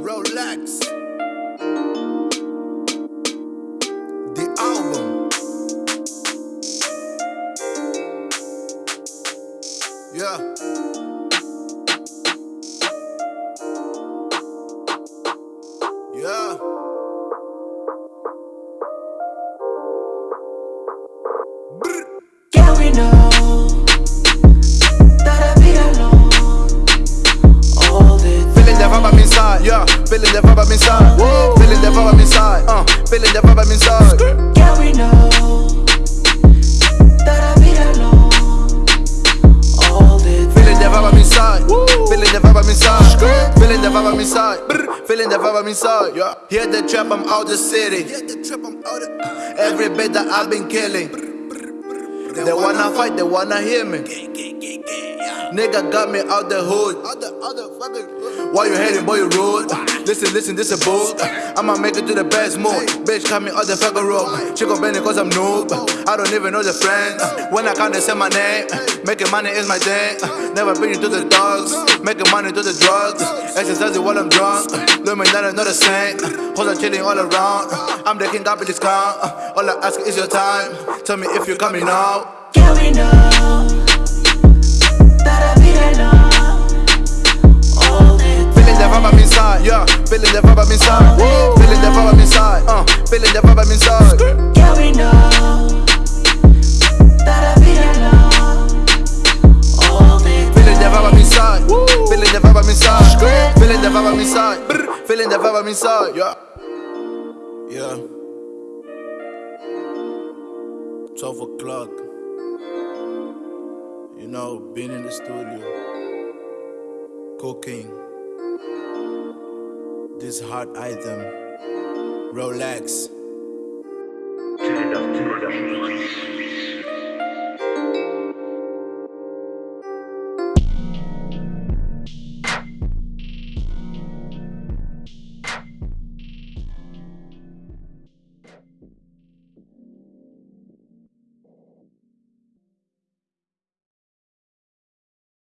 Relax. The album. Yeah. The vibe I'm inside. Whoa. Feeling the vibe I'm inside, uh. Feeling the vibe I'm inside. Yeah, we know that I be alone all the Feeling the vibe I'm inside. Feeling the vibe I'm inside. Feeling the vibe I'm inside. Brr. Feeling the vibe I'm inside. Yeah. Hear the trap, I'm out the city. Every bit that I've been killing. They wanna fight, they wanna hear me. Nigga got me out the hood. Why you hating, boy, you rude? Listen, listen, this a book. I'ma make it to the best mood. Bitch, call me out the fucking road. Chico Benny, cause I'm noob. I don't even know the friend. When I count, they say my name. Making money is my thing. Never bring been to the dogs. Making money to the drugs. Exercising while I'm drunk. Me down, I'm not the same. Hoes are chilling all around. I'm the king, me discount. All I ask is your time. Tell me if you're coming out. Yeah, we know that I be alone Feeling the vibe I'm inside. Feeling the vibe I'm inside, uh. Feeling the vibe I'm inside. Yeah, we know that I be alone all the Feeling the vibe I'm inside. Feeling the vibe I'm inside. Feeling the vibe I'm inside. Brr. Feeling the vibe I'm inside, yeah. Yeah. 12 o'clock. You know, being in the studio. Cooking. This hot item. Rolex.